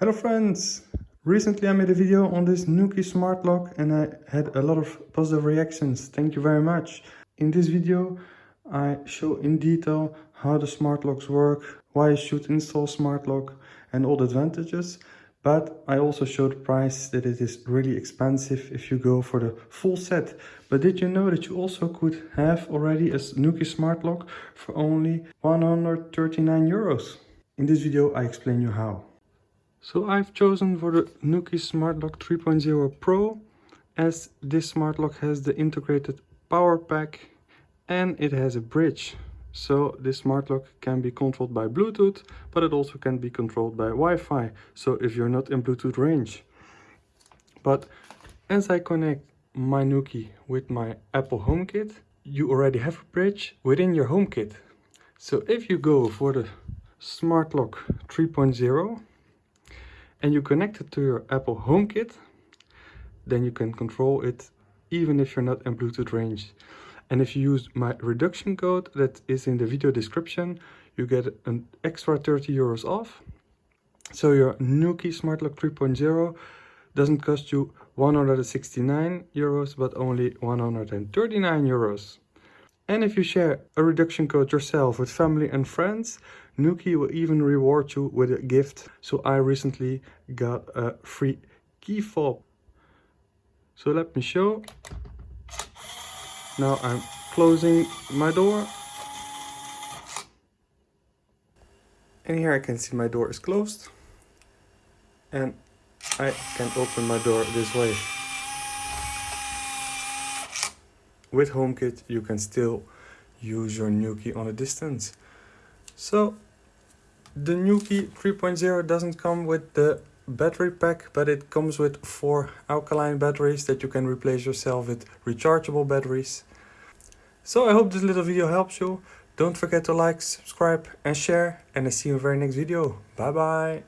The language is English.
Hello friends! Recently I made a video on this Nuki smart lock and I had a lot of positive reactions. Thank you very much. In this video I show in detail how the smart locks work, why you should install smart lock and all the advantages. But I also show the price that it is really expensive if you go for the full set. But did you know that you also could have already a Nuki smart lock for only 139 euros? In this video I explain you how. So I've chosen for the Nuki Smart Lock 3.0 Pro as this smart lock has the integrated power pack and it has a bridge. So this smart lock can be controlled by Bluetooth, but it also can be controlled by Wi-Fi. So if you're not in Bluetooth range. But as I connect my Nuki with my Apple HomeKit, you already have a bridge within your HomeKit. So if you go for the Smart Lock 3.0, and you connect it to your Apple HomeKit, then you can control it even if you're not in Bluetooth range. And if you use my reduction code that is in the video description, you get an extra 30 euros off. So your Nuki Smart Lock 3.0 doesn't cost you 169 euros, but only 139 euros. And if you share a reduction code yourself with family and friends, Nuki will even reward you with a gift. So I recently got a free key fob. So let me show. Now I'm closing my door. And here I can see my door is closed. And I can open my door this way. With HomeKit you can still use your Nuki on a distance. So the Nuki 3.0 doesn't come with the battery pack, but it comes with four alkaline batteries that you can replace yourself with rechargeable batteries. So I hope this little video helps you. Don't forget to like, subscribe and share and I see you in the very next video. Bye bye.